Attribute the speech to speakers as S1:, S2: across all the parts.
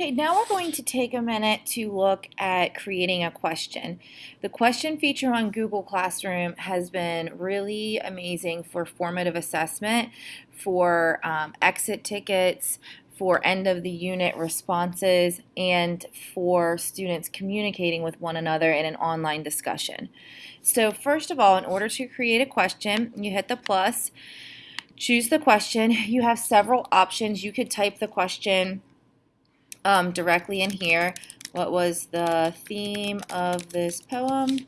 S1: Okay, now we're going to take a minute to look at creating a question. The question feature on Google Classroom has been really amazing for formative assessment, for um, exit tickets, for end of the unit responses, and for students communicating with one another in an online discussion. So first of all, in order to create a question, you hit the plus, choose the question. You have several options. You could type the question um, directly in here. What was the theme of this poem?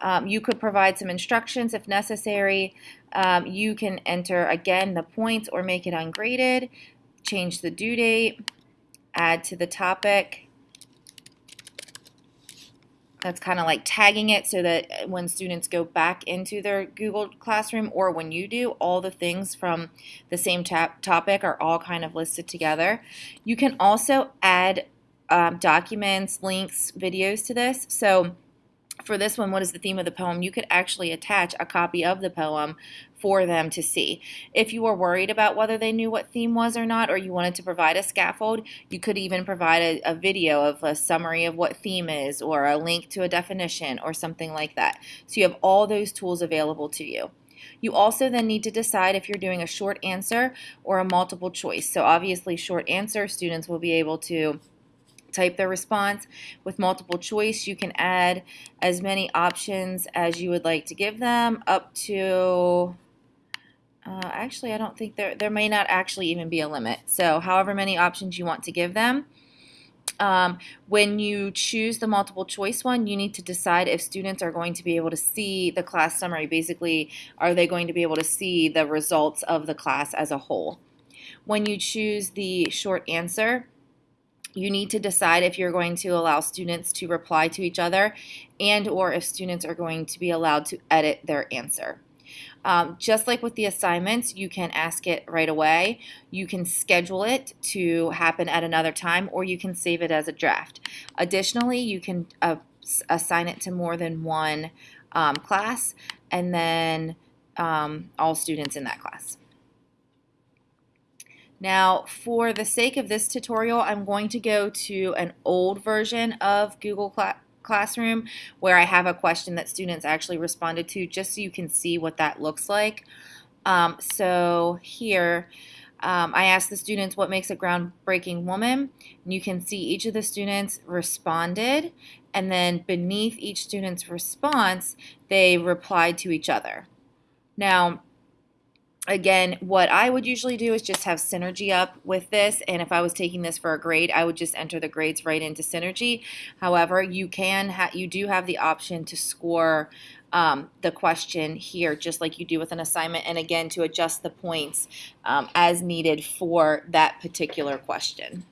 S1: Um, you could provide some instructions if necessary. Um, you can enter again the points or make it ungraded, change the due date, add to the topic, that's kind of like tagging it so that uh, when students go back into their Google Classroom or when you do, all the things from the same topic are all kind of listed together. You can also add um, documents, links, videos to this. So for this one, what is the theme of the poem? You could actually attach a copy of the poem for them to see. If you were worried about whether they knew what theme was or not, or you wanted to provide a scaffold, you could even provide a, a video of a summary of what theme is, or a link to a definition, or something like that. So you have all those tools available to you. You also then need to decide if you're doing a short answer or a multiple choice. So obviously short answer, students will be able to type their response. With multiple choice, you can add as many options as you would like to give them, up to, uh, actually, I don't think there, there may not actually even be a limit. So however many options you want to give them. Um, when you choose the multiple choice one, you need to decide if students are going to be able to see the class summary. Basically, are they going to be able to see the results of the class as a whole? When you choose the short answer, you need to decide if you're going to allow students to reply to each other and or if students are going to be allowed to edit their answer. Um, just like with the assignments, you can ask it right away. You can schedule it to happen at another time, or you can save it as a draft. Additionally, you can uh, assign it to more than one um, class, and then um, all students in that class. Now, for the sake of this tutorial, I'm going to go to an old version of Google Cla Classroom where I have a question that students actually responded to just so you can see what that looks like. Um, so here, um, I asked the students what makes a groundbreaking woman. And you can see each of the students responded, and then beneath each student's response, they replied to each other. Now, again, what I would usually do is just have Synergy up with this. And if I was taking this for a grade, I would just enter the grades right into Synergy. However, you can you do have the option to score um, the question here, just like you do with an assignment. And again, to adjust the points um, as needed for that particular question.